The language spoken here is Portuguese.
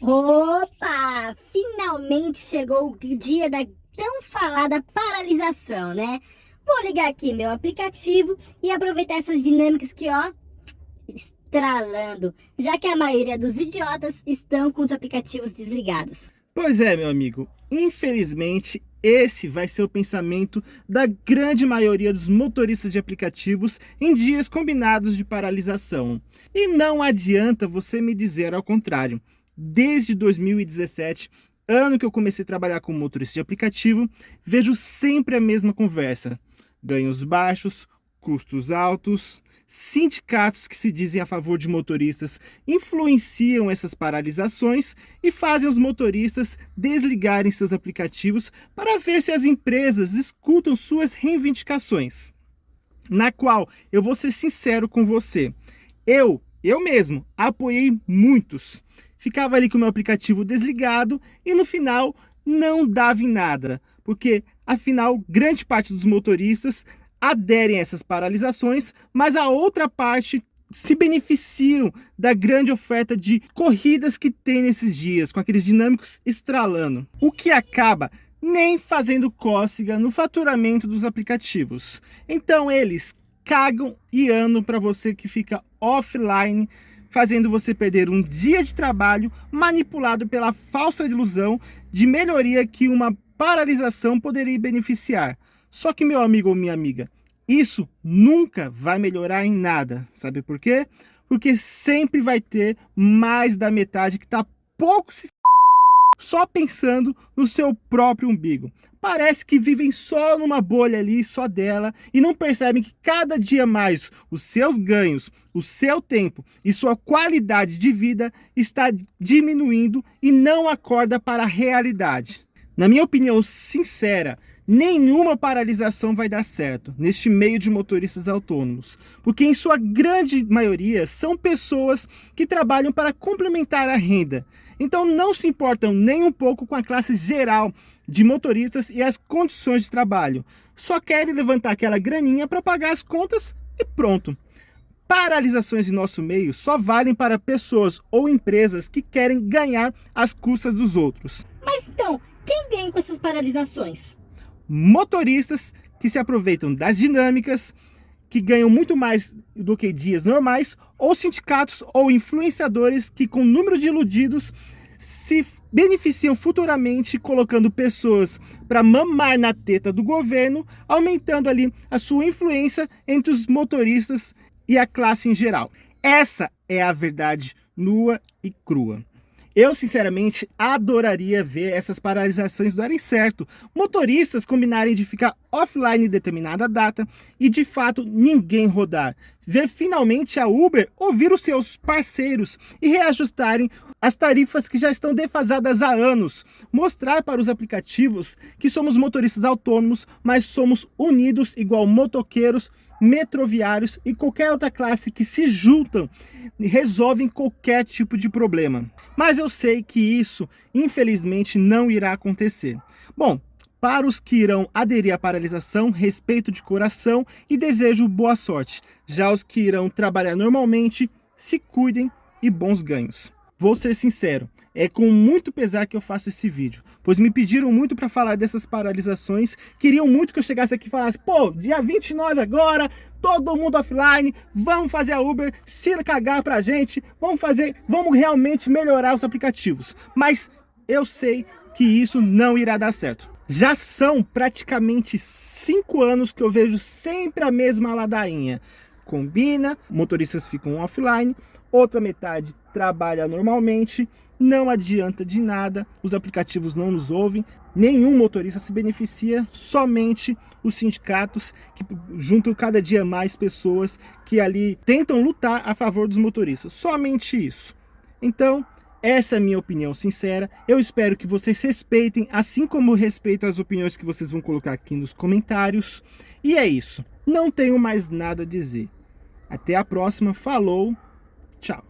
Opa! Finalmente chegou o dia da tão falada paralisação, né? Vou ligar aqui meu aplicativo e aproveitar essas dinâmicas que, ó, estralando, já que a maioria dos idiotas estão com os aplicativos desligados. Pois é, meu amigo, infelizmente esse vai ser o pensamento da grande maioria dos motoristas de aplicativos em dias combinados de paralisação. E não adianta você me dizer ao contrário. Desde 2017, ano que eu comecei a trabalhar como motorista de aplicativo, vejo sempre a mesma conversa. Ganhos baixos, custos altos, sindicatos que se dizem a favor de motoristas influenciam essas paralisações e fazem os motoristas desligarem seus aplicativos para ver se as empresas escutam suas reivindicações. Na qual eu vou ser sincero com você, eu, eu mesmo, apoiei muitos. Ficava ali com o meu aplicativo desligado e no final não dava em nada, porque afinal grande parte dos motoristas aderem a essas paralisações, mas a outra parte se beneficiam da grande oferta de corridas que tem nesses dias, com aqueles dinâmicos estralando, o que acaba nem fazendo cócega no faturamento dos aplicativos. Então eles cagam e andam para você que fica offline, fazendo você perder um dia de trabalho manipulado pela falsa ilusão de melhoria que uma paralisação poderia beneficiar. Só que, meu amigo ou minha amiga, isso nunca vai melhorar em nada. Sabe por quê? Porque sempre vai ter mais da metade que está pouco se só pensando no seu próprio umbigo. Parece que vivem só numa bolha ali, só dela, e não percebem que cada dia mais os seus ganhos, o seu tempo e sua qualidade de vida está diminuindo e não acorda para a realidade. Na minha opinião sincera, nenhuma paralisação vai dar certo neste meio de motoristas autônomos, porque em sua grande maioria são pessoas que trabalham para complementar a renda, então não se importam nem um pouco com a classe geral de motoristas e as condições de trabalho, só querem levantar aquela graninha para pagar as contas e pronto. Paralisações em nosso meio só valem para pessoas ou empresas que querem ganhar as custas dos outros. Mas então, quem ganha com essas paralisações? motoristas que se aproveitam das dinâmicas, que ganham muito mais do que dias normais, ou sindicatos ou influenciadores que com número de iludidos se beneficiam futuramente colocando pessoas para mamar na teta do governo, aumentando ali a sua influência entre os motoristas e a classe em geral. Essa é a verdade nua e crua. Eu, sinceramente, adoraria ver essas paralisações darem certo. Motoristas combinarem de ficar offline em determinada data e, de fato, ninguém rodar. Ver finalmente a Uber ouvir os seus parceiros e reajustarem as tarifas que já estão defasadas há anos. Mostrar para os aplicativos que somos motoristas autônomos, mas somos unidos igual motoqueiros, metroviários e qualquer outra classe que se juntam resolvem qualquer tipo de problema. Mas eu sei que isso, infelizmente, não irá acontecer. Bom, para os que irão aderir à paralisação, respeito de coração e desejo boa sorte. Já os que irão trabalhar normalmente, se cuidem e bons ganhos. Vou ser sincero, é com muito pesar que eu faço esse vídeo, pois me pediram muito para falar dessas paralisações, queriam muito que eu chegasse aqui e falasse, pô, dia 29 agora, todo mundo offline, vamos fazer a Uber se cagar pra gente, vamos fazer, vamos realmente melhorar os aplicativos. Mas eu sei que isso não irá dar certo. Já são praticamente cinco anos que eu vejo sempre a mesma ladainha. Combina, motoristas ficam offline, outra metade trabalha normalmente, não adianta de nada, os aplicativos não nos ouvem, nenhum motorista se beneficia, somente os sindicatos que juntam cada dia mais pessoas que ali tentam lutar a favor dos motoristas, somente isso. Então, essa é a minha opinião sincera, eu espero que vocês respeitem, assim como respeito as opiniões que vocês vão colocar aqui nos comentários, e é isso, não tenho mais nada a dizer. Até a próxima, falou! Tchau.